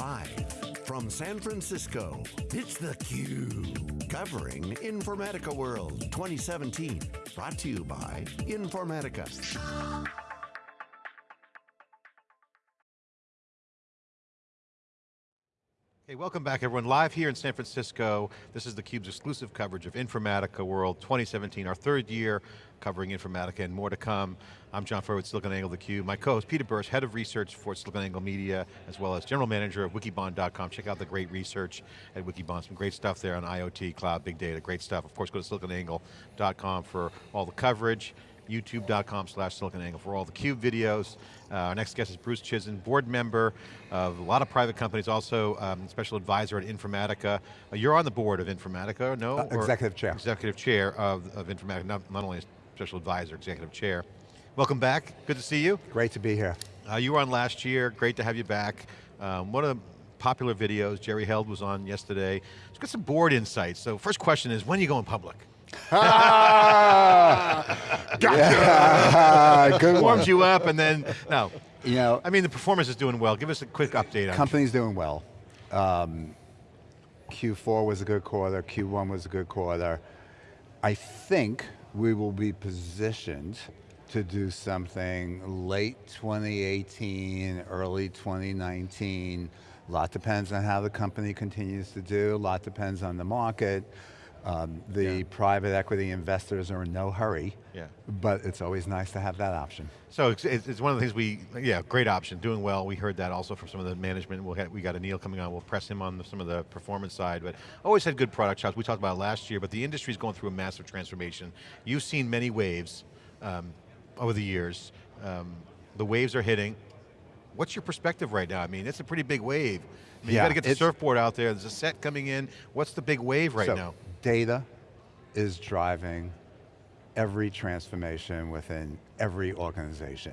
Live from San Francisco, it's theCUBE. Covering Informatica World 2017. Brought to you by Informatica. Hey, welcome back everyone. Live here in San Francisco. This is theCUBE's exclusive coverage of Informatica World 2017, our third year covering Informatica and more to come. I'm John Furrier with SiliconANGLE theCUBE. My co-host Peter Burris, Head of Research for SiliconANGLE Media, as well as General Manager of Wikibon.com. Check out the great research at Wikibon. Some great stuff there on IoT, cloud, big data, great stuff. Of course, go to SiliconANGLE.com for all the coverage youtube.com slash siliconangle for all the CUBE videos. Uh, our next guest is Bruce Chizen, board member of a lot of private companies, also um, special advisor at Informatica. Uh, you're on the board of Informatica, no? Uh, executive chair. Executive chair of, of Informatica, not, not only special advisor, executive chair. Welcome back, good to see you. Great to be here. Uh, you were on last year, great to have you back. Um, one of the popular videos, Jerry Held was on yesterday. Let's get some board insights. So first question is, when are you going public? Ah, gotcha. Yeah, good Warms you up and then, no. You know, I mean, the performance is doing well. Give us a quick update on Company's doing well. Um, Q4 was a good quarter, Q1 was a good quarter. I think we will be positioned to do something late 2018, early 2019. A lot depends on how the company continues to do, a lot depends on the market. Um, the yeah. private equity investors are in no hurry, yeah. but it's always nice to have that option. So it's, it's, one of the things we, yeah, great option, doing well. We heard that also from some of the management. We'll have, we got Anil coming on, we'll press him on the, some of the performance side, but always had good product shots. We talked about last year, but the industry's going through a massive transformation. You've seen many waves um, over the years. Um, the waves are hitting. What's your perspective right now? I mean, it's a pretty big wave. I mean, yeah, you got to get the surfboard out there, there's a set coming in. What's the big wave right so, now? Data is driving every transformation within every organization.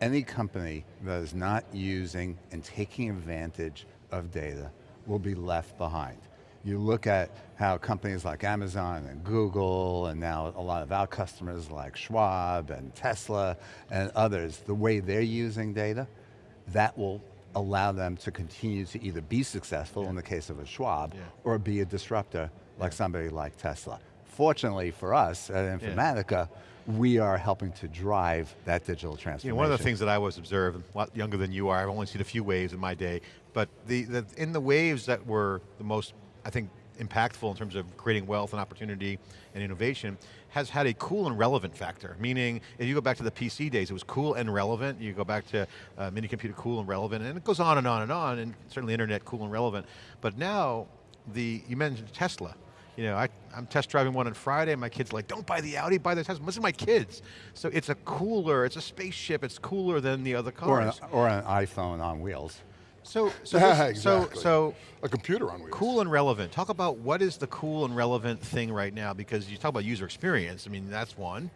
Any company that is not using and taking advantage of data will be left behind. You look at how companies like Amazon and Google and now a lot of our customers like Schwab and Tesla and others, the way they're using data, that will allow them to continue to either be successful yeah. in the case of a Schwab yeah. or be a disruptor like somebody like Tesla. Fortunately for us at Informatica, yeah. we are helping to drive that digital transformation. Know, one of the things that I was observed, a lot younger than you are, I've only seen a few waves in my day, but the, the, in the waves that were the most, I think, impactful in terms of creating wealth and opportunity and innovation has had a cool and relevant factor, meaning if you go back to the PC days, it was cool and relevant, you go back to uh, mini computer cool and relevant, and it goes on and on and on, and certainly internet cool and relevant. But now, the you mentioned Tesla, you know, I, am test driving one on Friday, and my kid's like, don't buy the Audi, buy the Tesla. Listen to my kids. So it's a cooler, it's a spaceship, it's cooler than the other cars. Or an, or an iPhone on wheels. So, so, this, exactly. so, so, a computer on wheels. Cool and relevant. Talk about what is the cool and relevant thing right now, because you talk about user experience, I mean, that's one.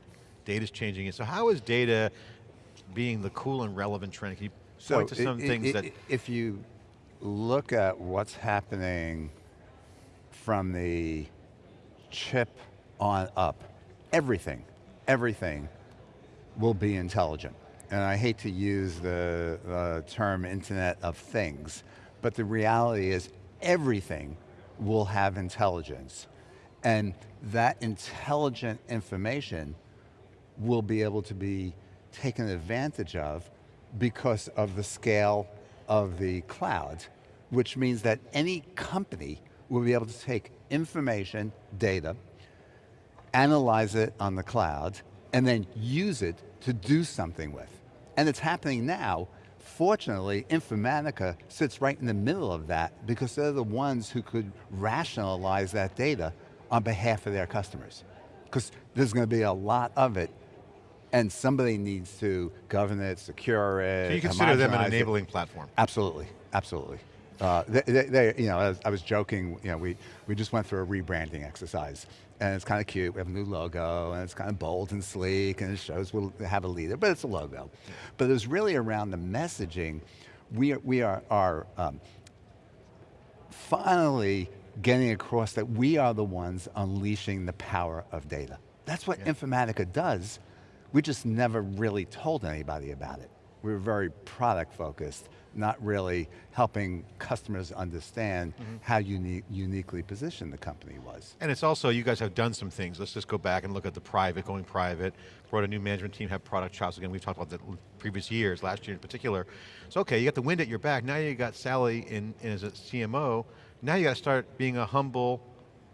Data's changing it. So how is data being the cool and relevant trend? Can you so point to some it, things it, that... If you look at what's happening from the chip on up, everything, everything will be intelligent. And I hate to use the, the term Internet of Things, but the reality is everything will have intelligence. And that intelligent information will be able to be taken advantage of because of the scale of the cloud, which means that any company will be able to take information, data, analyze it on the cloud, and then use it to do something with. And it's happening now. Fortunately, Informatica sits right in the middle of that because they're the ones who could rationalize that data on behalf of their customers. Because there's going to be a lot of it and somebody needs to govern it, secure it. So you consider them an enabling it. platform? Absolutely, absolutely. Uh, they, they, they, you know, I was joking, you know, we, we just went through a rebranding exercise and it's kind of cute. We have a new logo, and it's kind of bold and sleek, and it shows we'll have a leader, but it's a logo. But it was really around the messaging. We are, we are, are um, finally getting across that we are the ones unleashing the power of data. That's what yeah. Informatica does. We just never really told anybody about it. We were very product focused, not really helping customers understand Mm-hmm. how uni uniquely positioned the company was. And it's also, you guys have done some things. Let's just go back and look at the private, going private, brought a new management team, have product shops again. We've talked about that previous years, last year in particular. So okay, you got the wind at your back. Now you got Sally in, in as a CMO. Now you got to start being a humble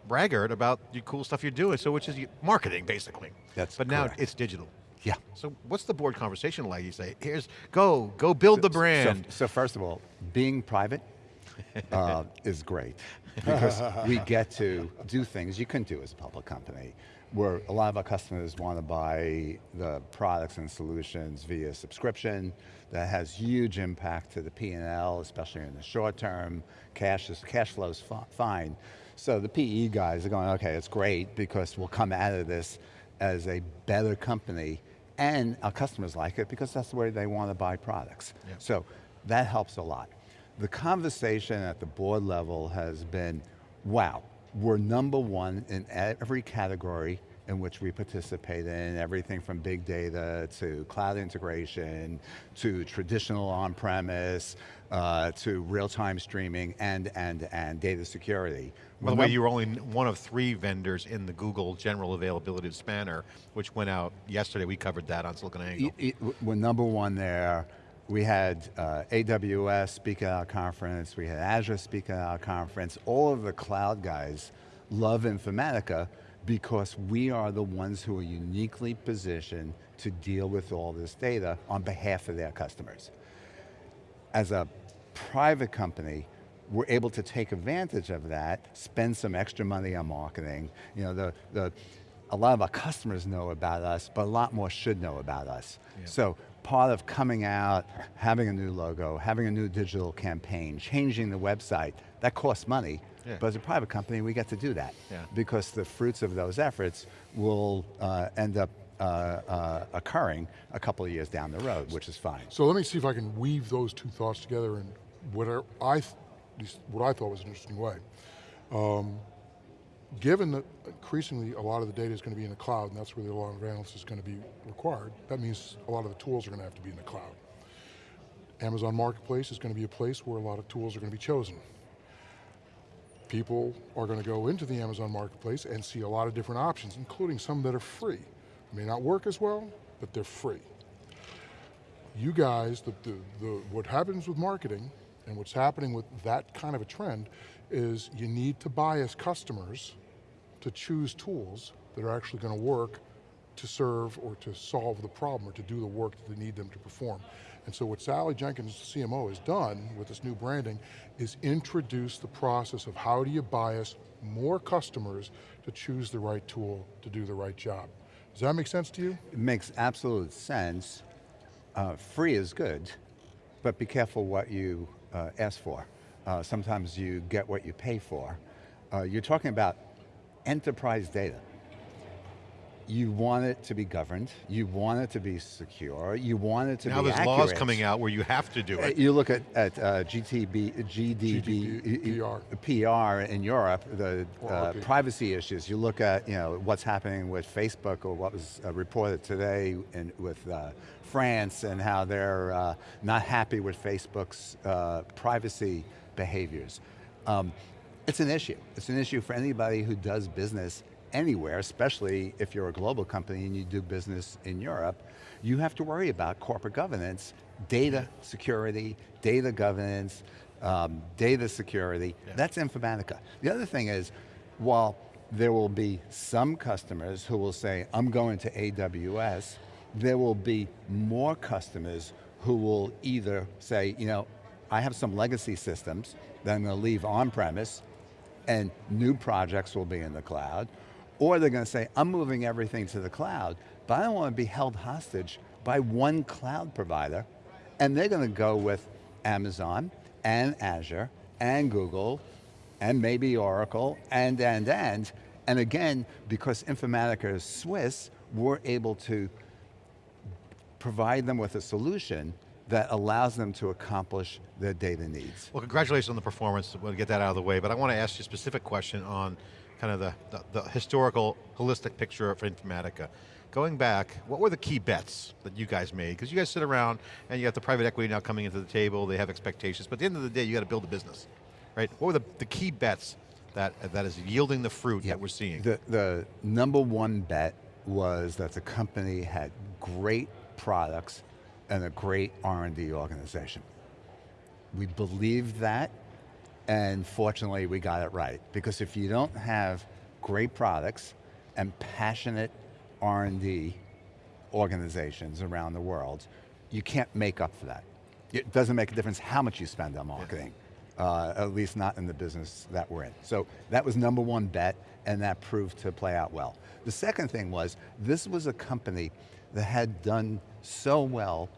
braggart about the cool stuff you're doing. So which is marketing, basically. That's But now it's digital. Yeah. So what's the board conversation like? You say, here's, go, go build the brand. So, so first of all, being private uh, is great because we get to do things you couldn't do as a public company where a lot of our customers want to buy the products and solutions via subscription that has huge impact to the P&L, especially in the short term. Cash, is, cash flow is fine. So the PE guys are going, okay, it's great because we'll come out of this as a better company and our customers like it because that's the way they want to buy products. Yeah. So that helps a lot. The conversation at the board level has been, wow, we're number one in every category in which we participate in, everything from big data to cloud integration, to traditional on-premise, uh, to real-time streaming, and, and, and data security. By the way, you were only one of three vendors in the Google general availability of Spanner, which went out yesterday. We covered that on SiliconANGLE. Y- y- We're number one there. We had uh, AWS speak at our conference. We had Azure speak at our conference. All of the cloud guys love Informatica because we are the ones who are uniquely positioned to deal with all this data on behalf of their customers. As a private company, we're able to take advantage of that, spend some extra money on marketing. You know, the, the, a lot of our customers know about us, but a lot more should know about us. Yeah. So part of coming out, having a new logo, having a new digital campaign, changing the website, that costs money. Yeah. But as a private company, we get to do that. Yeah. Because the fruits of those efforts will uh, end up uh, uh, occurring a couple of years down the road, which is fine. So let me see if I can weave those two thoughts together in what I, I th- what I thought was an interesting way. Um, given that increasingly a lot of the data is going to be in the cloud, and that's where the lot of analysis is going to be required, that means a lot of the tools are going to have to be in the cloud. Amazon Marketplace is going to be a place where a lot of tools are going to be chosen. People are going to go into the Amazon Marketplace and see a lot of different options, including some that are free. May not work as well, but they're free you guys, the, the, the, what happens with marketing and what's happening with that kind of a trend is you need to buy as customers to choose tools that are actually going to work to serve or to solve the problem or to do the work that they need them to perform. And so what Sally Jenkins, CMO, has done with this new branding is introduce the process of how do you bias more customers to choose the right tool to do the right job. Does that make sense to you? It makes absolute sense. Uh, free is good, but be careful what you uh, ask for. Uh, sometimes you get what you pay for. Uh, you're talking about enterprise data. You want it to be governed, you want it to be secure, you want it to now be there's accurate. laws coming out where you have to do Uh, it. You look at, at uh, GTB, GDB, GDPR. PR in Europe, the uh, privacy issues. You look at you know what's happening with Facebook or what was uh, reported today in, with uh, France and how they're uh, not happy with Facebook's uh, privacy behaviors. Um, it's an issue. It's an issue for anybody who does business anywhere, especially if you're a global company and you do business in Europe. You have to worry about corporate governance, data security, data governance, um, data security. Yeah. That's Informatica. The other thing is, while there will be some customers who will say, I'm going to AWS, there will be more customers who will either say, you know, I have some legacy systems that I'm going to leave on-premise and new projects will be in the cloud, or they're going to say, I'm moving everything to the cloud, but I don't want to be held hostage by one cloud provider, and they're going to go with Amazon and Azure and Google and maybe Oracle and, and, and, and again, because Informatica is Swiss, we're able to provide them with a solution that allows them to accomplish their data needs. Well, congratulations on the performance. We'll get that out of the way, but I want to ask you a specific question on kind of the, the, the historical, holistic picture for Informatica. Going back, what were the key bets that you guys made? Because you guys sit around and you got the private equity now coming into the table, they have expectations, but at the end of the day, you got to build a business, right? What were the, the key bets that, that is yielding the fruit that we're seeing? The, the number one bet was that the company had great products and a great R&D organization. We believed that, and fortunately we got it right. Because if you don't have great products and passionate R&D organizations around the world, you can't make up for that. It doesn't make a difference how much you spend on marketing, yeah. uh, at least not in the business that we're in. So that was number one bet, and that proved to play out well. The second thing was, this was a company that had done so well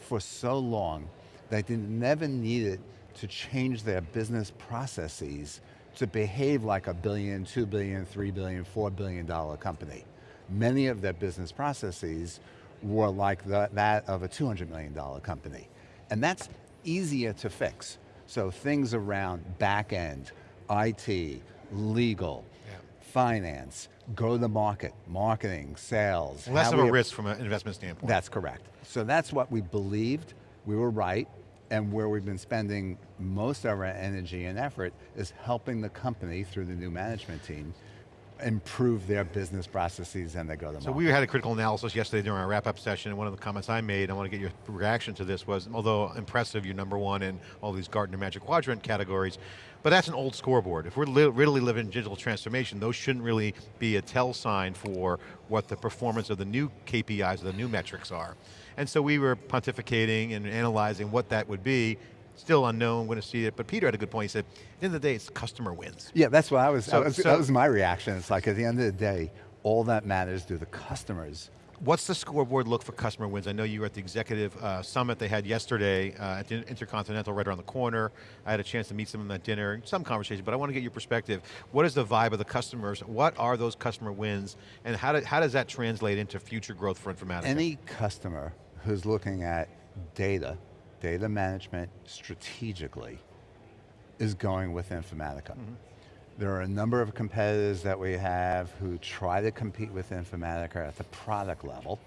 for so long that they never needed to change their business processes to behave like a billion, two billion, three billion, four billion dollar company. Many of their business processes were like the, that of a $200 million company. And that's easier to fix. So things around back end, IT, legal, yeah. finance, go to the market, marketing, sales. Less of a risk from an investment standpoint. That's correct. So that's what we believed, we were right, and where we've been spending most of our energy and effort is helping the company through the new management team improve their business processes and their go-to-market. So we had a critical analysis yesterday during our wrap-up session, and one of the comments I made, I want to get your reaction to this, was although impressive, you're number one in all these Gartner Magic Quadrant categories, but that's an old scoreboard. If we're li really living digital transformation, those shouldn't really be a tell sign for what the performance of the new KPIs, or the new metrics are. And so we were pontificating and analyzing what that would be, still unknown, going to see it, but Peter had a good point, he said, at the end of the day, it's customer wins. Yeah, that's what I was, so, was so, that was my reaction. It's like at the end of the day, all that matters to the customers. What's the scoreboard look for customer wins? I know you were at the executive uh, summit they had yesterday uh, at the Intercontinental right around the corner. I had a chance to meet some of them at dinner, some conversation, but I want to get your perspective. What is the vibe of the customers? What are those customer wins? And how, do, how does that translate into future growth for Informatica? Any customer who's looking at data data management strategically is going with Informatica. Mm -hmm. There are a number of competitors that we have who try to compete with Informatica at the product level,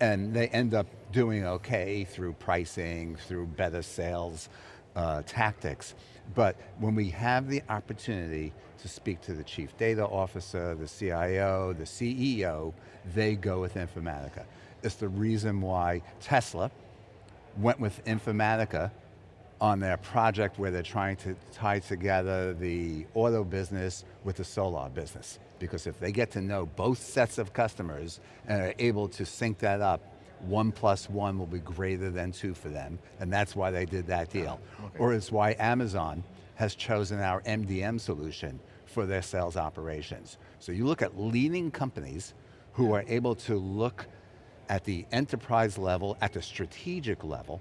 and they end up doing okay through pricing, through better sales uh, tactics. But when we have the opportunity to speak to the chief data officer, the CIO, the CEO, they go with Informatica. It's the reason why Tesla, went with Informatica on their project where they're trying to tie together the auto business with the solar business. Because if they get to know both sets of customers and are able to sync that up, one plus one will be greater than two for them, and that's why they did that ah, deal. Okay. Or it's why Amazon has chosen our MDM solution for their sales operations. So you look at leading companies who are able to look at the enterprise level, at the strategic level.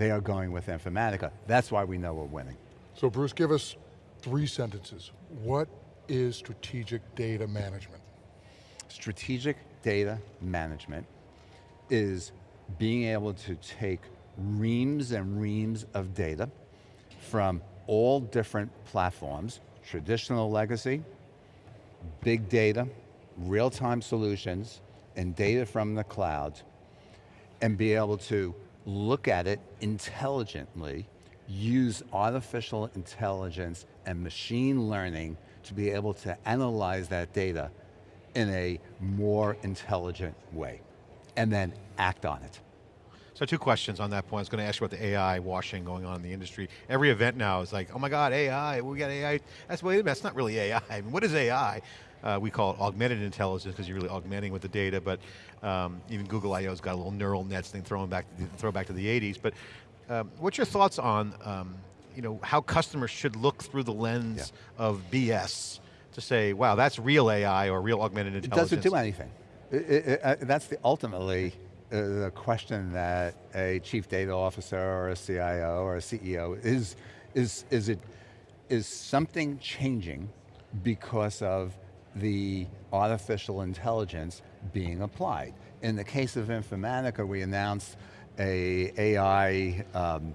They are going with Informatica. That's why we know we're winning. So Bruce, give us three sentences. What is strategic data management? Strategic data management is being able to take reams and reams of data from all different platforms, traditional legacy, big data, real-time solutions, and data from the cloud and be able to look at it intelligently, use artificial intelligence and machine learning to be able to analyze that data in a more intelligent way, and then act on it. So two questions on that point. I was going to ask you about the AI washing going on in the industry. Every event now is like, oh my God, AI, we got AI. That's, wait a minute, that's not really AI. I mean, what is AI? Uh, we call it augmented intelligence because you're really augmenting with the data, but um, even Google I.O.'s got a little neural nets thing thrown back, throw back to the 80s. But um, what's your thoughts on um, you know, how customers should look through the lens yeah. of BS to say, wow, that's real AI or real augmented intelligence? It doesn't do anything. It, it, uh, that's the ultimately uh, the question that a chief data officer or a CIO or a CEO is, is, is, it, is something changing because of the artificial intelligence being applied. In the case of Informatica, we announced a AI um,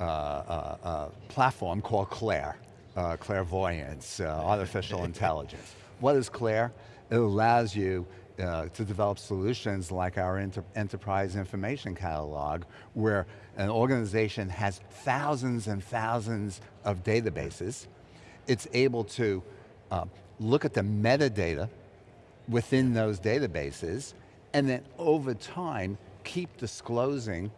uh, uh, uh, platform called Claire, uh, clairvoyance, uh, artificial intelligence. What is Claire? It allows you uh, to develop solutions like our enter enterprise information catalog, where an organization has thousands and thousands of databases. It's able to uh, look at the metadata within those databases, and then over time, keep disclosing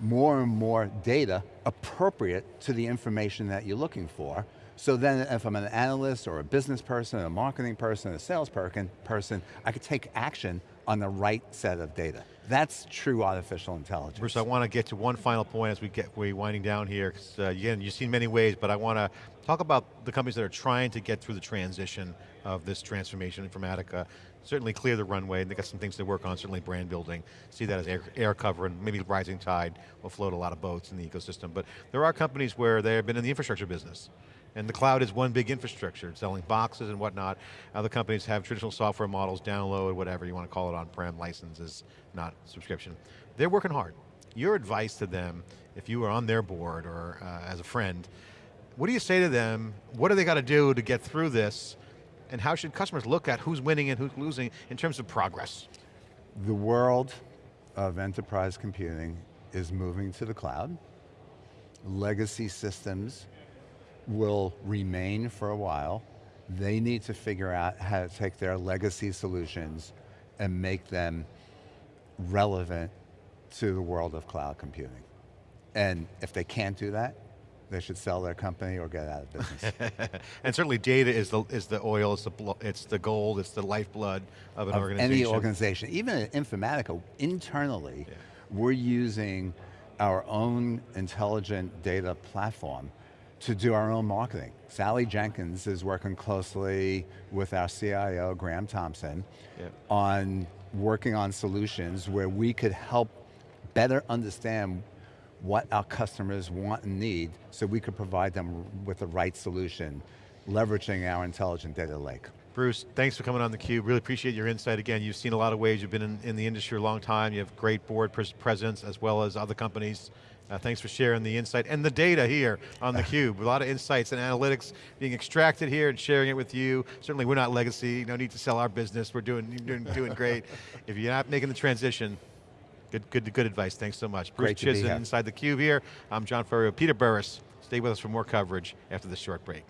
more and more data appropriate to the information that you're looking for. So then if I'm an analyst or a business person, a marketing person, a sales person, person, I could take action on the right set of data. That's true artificial intelligence. Bruce, I want to get to one final point as we get we winding down here. Uh, again, you've seen many ways, but I want to talk about the companies that are trying to get through the transition of this transformation Informatica. Certainly clear the runway, they got some things to work on, certainly brand building. See that as air, air cover and maybe rising tide will float a lot of boats in the ecosystem. But there are companies where they have been in the infrastructure business. And the cloud is one big infrastructure, selling boxes and whatnot. Other companies have traditional software models, download, whatever you want to call it, on-prem licenses, not subscription. They're working hard. Your advice to them, if you were on their board or uh, as a friend, what do you say to them? What do they got to do to get through this? And how should customers look at who's winning and who's losing in terms of progress? The world of enterprise computing is moving to the cloud. Legacy systems will remain for a while. They need to figure out how to take their legacy solutions and make them relevant to the world of cloud computing. And if they can't do that, they should sell their company or get out of business. and certainly data is the, is the oil, it's the, it's the gold, it's the lifeblood of an of organization. Any organization, even at Informatica, internally, yeah. we're using our own intelligent data platform to do our own marketing. Sally Jenkins is working closely with our CIO, Graham Thompson, yep. on working on solutions where we could help better understand what our customers want and need so we could provide them with the right solution, leveraging our intelligent data lake. Bruce, thanks for coming on theCUBE. Really appreciate your insight. Again, you've seen a lot of ways. You've been in, in the industry a long time. You have great board presence as well as other companies. Uh, thanks for sharing the insight and the data here on theCUBE. a lot of insights and analytics being extracted here and sharing it with you. Certainly we're not legacy, no need to sell our business. We're doing, doing, doing great. If you're not making the transition, good, good, good advice. Thanks so much. Bruce Chizen inside theCUBE here. I'm John Furrier, Peter Burris. Stay with us for more coverage after this short break.